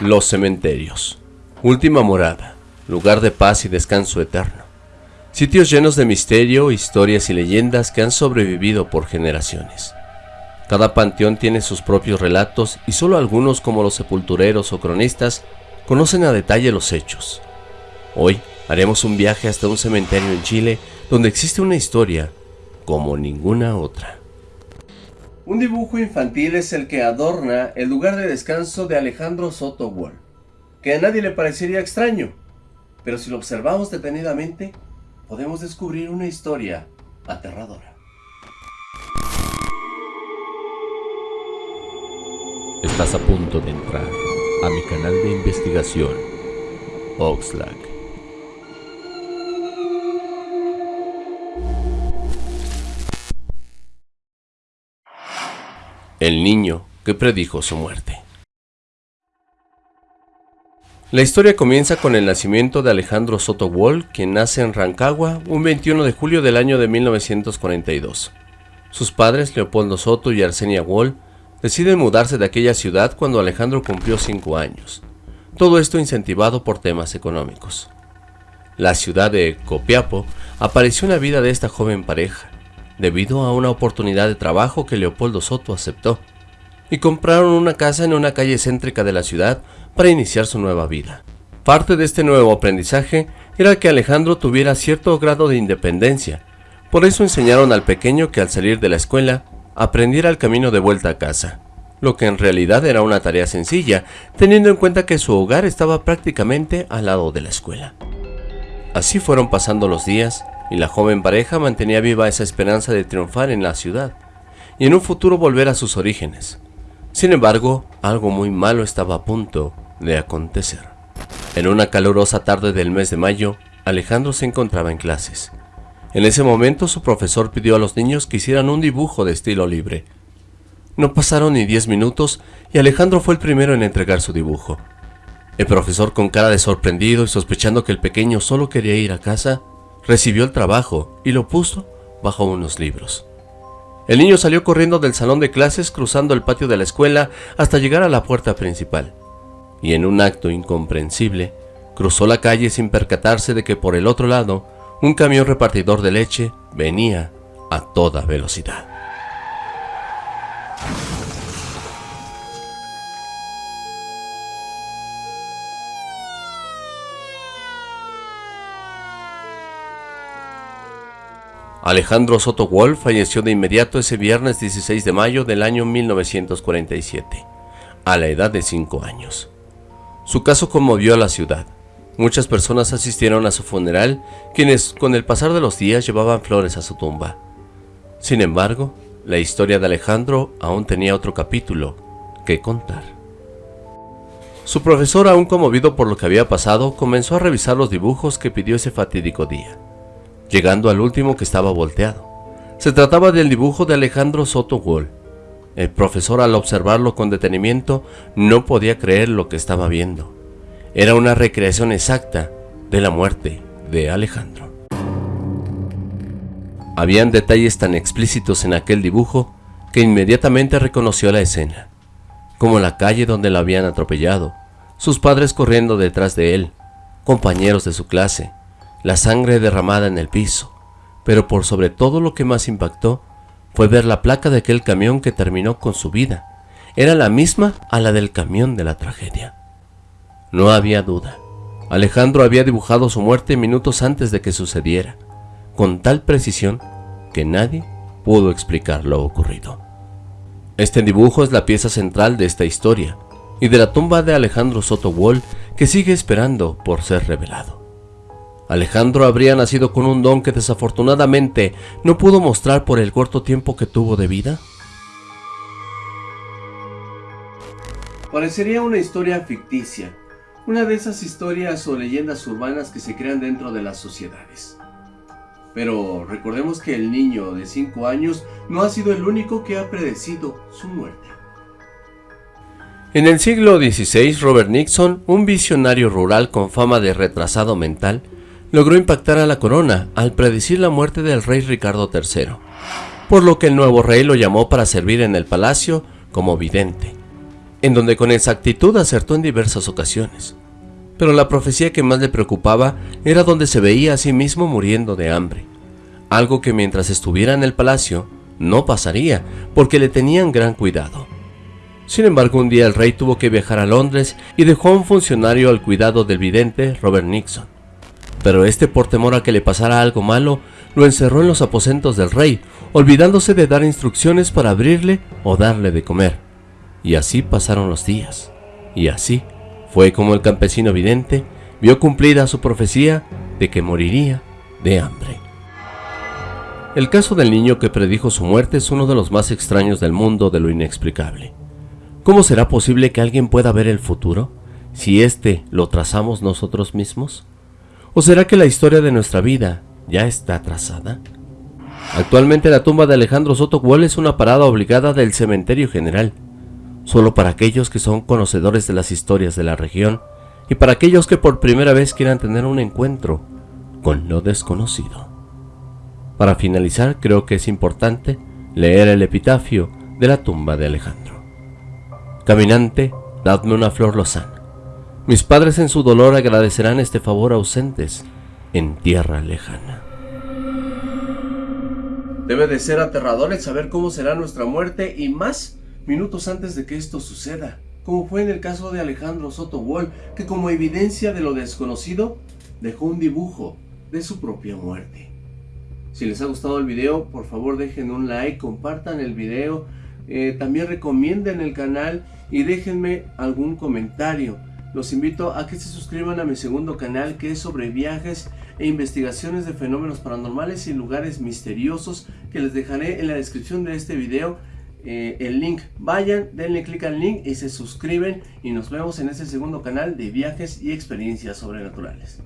Los cementerios. Última morada, lugar de paz y descanso eterno. Sitios llenos de misterio, historias y leyendas que han sobrevivido por generaciones. Cada panteón tiene sus propios relatos y solo algunos como los sepultureros o cronistas conocen a detalle los hechos. Hoy haremos un viaje hasta un cementerio en Chile donde existe una historia como ninguna otra. Un dibujo infantil es el que adorna el lugar de descanso de Alejandro Soto que a nadie le parecería extraño, pero si lo observamos detenidamente, podemos descubrir una historia aterradora. Estás a punto de entrar a mi canal de investigación, Oxlack. El niño que predijo su muerte. La historia comienza con el nacimiento de Alejandro Soto Wall, quien nace en Rancagua un 21 de julio del año de 1942. Sus padres, Leopoldo Soto y Arsenia Wall, deciden mudarse de aquella ciudad cuando Alejandro cumplió 5 años. Todo esto incentivado por temas económicos. La ciudad de Copiapo apareció en la vida de esta joven pareja, debido a una oportunidad de trabajo que Leopoldo Soto aceptó, y compraron una casa en una calle céntrica de la ciudad para iniciar su nueva vida. Parte de este nuevo aprendizaje era que Alejandro tuviera cierto grado de independencia, por eso enseñaron al pequeño que al salir de la escuela aprendiera el camino de vuelta a casa, lo que en realidad era una tarea sencilla, teniendo en cuenta que su hogar estaba prácticamente al lado de la escuela. Así fueron pasando los días y la joven pareja mantenía viva esa esperanza de triunfar en la ciudad y en un futuro volver a sus orígenes. Sin embargo, algo muy malo estaba a punto de acontecer. En una calurosa tarde del mes de mayo, Alejandro se encontraba en clases. En ese momento su profesor pidió a los niños que hicieran un dibujo de estilo libre. No pasaron ni diez minutos y Alejandro fue el primero en entregar su dibujo. El profesor con cara de sorprendido y sospechando que el pequeño solo quería ir a casa, Recibió el trabajo y lo puso bajo unos libros. El niño salió corriendo del salón de clases cruzando el patio de la escuela hasta llegar a la puerta principal. Y en un acto incomprensible, cruzó la calle sin percatarse de que por el otro lado, un camión repartidor de leche venía a toda velocidad. Alejandro Soto Wolf falleció de inmediato ese viernes 16 de mayo del año 1947, a la edad de 5 años. Su caso conmovió a la ciudad. Muchas personas asistieron a su funeral, quienes con el pasar de los días llevaban flores a su tumba. Sin embargo, la historia de Alejandro aún tenía otro capítulo que contar. Su profesor, aún conmovido por lo que había pasado, comenzó a revisar los dibujos que pidió ese fatídico día llegando al último que estaba volteado. Se trataba del dibujo de Alejandro Soto Wall. El profesor al observarlo con detenimiento no podía creer lo que estaba viendo. Era una recreación exacta de la muerte de Alejandro. Habían detalles tan explícitos en aquel dibujo que inmediatamente reconoció la escena, como la calle donde lo habían atropellado, sus padres corriendo detrás de él, compañeros de su clase, la sangre derramada en el piso, pero por sobre todo lo que más impactó fue ver la placa de aquel camión que terminó con su vida. Era la misma a la del camión de la tragedia. No había duda. Alejandro había dibujado su muerte minutos antes de que sucediera, con tal precisión que nadie pudo explicar lo ocurrido. Este dibujo es la pieza central de esta historia y de la tumba de Alejandro Soto Wall que sigue esperando por ser revelado. Alejandro habría nacido con un don que desafortunadamente no pudo mostrar por el corto tiempo que tuvo de vida. Parecería una historia ficticia, una de esas historias o leyendas urbanas que se crean dentro de las sociedades. Pero recordemos que el niño de 5 años no ha sido el único que ha predecido su muerte. En el siglo XVI, Robert Nixon, un visionario rural con fama de retrasado mental, logró impactar a la corona al predecir la muerte del rey Ricardo III, por lo que el nuevo rey lo llamó para servir en el palacio como vidente. en donde con exactitud acertó en diversas ocasiones. Pero la profecía que más le preocupaba era donde se veía a sí mismo muriendo de hambre, algo que mientras estuviera en el palacio no pasaría, porque le tenían gran cuidado. Sin embargo, un día el rey tuvo que viajar a Londres y dejó a un funcionario al cuidado del vidente Robert Nixon. Pero este, por temor a que le pasara algo malo, lo encerró en los aposentos del rey, olvidándose de dar instrucciones para abrirle o darle de comer. Y así pasaron los días. Y así fue como el campesino vidente vio cumplida su profecía de que moriría de hambre. El caso del niño que predijo su muerte es uno de los más extraños del mundo de lo inexplicable. ¿Cómo será posible que alguien pueda ver el futuro si éste lo trazamos nosotros mismos? ¿O será que la historia de nuestra vida ya está trazada? Actualmente la tumba de Alejandro Soto es una parada obligada del cementerio general, solo para aquellos que son conocedores de las historias de la región y para aquellos que por primera vez quieran tener un encuentro con lo desconocido. Para finalizar, creo que es importante leer el epitafio de la tumba de Alejandro. Caminante, dadme una flor lozana. Mis padres en su dolor agradecerán este favor ausentes en tierra lejana. Debe de ser aterrador el saber cómo será nuestra muerte y más minutos antes de que esto suceda, como fue en el caso de Alejandro Soto Wall, que como evidencia de lo desconocido, dejó un dibujo de su propia muerte. Si les ha gustado el video, por favor dejen un like, compartan el video, eh, también recomienden el canal y déjenme algún comentario. Los invito a que se suscriban a mi segundo canal que es sobre viajes e investigaciones de fenómenos paranormales y lugares misteriosos que les dejaré en la descripción de este video eh, el link. Vayan, denle clic al link y se suscriben y nos vemos en este segundo canal de viajes y experiencias sobrenaturales.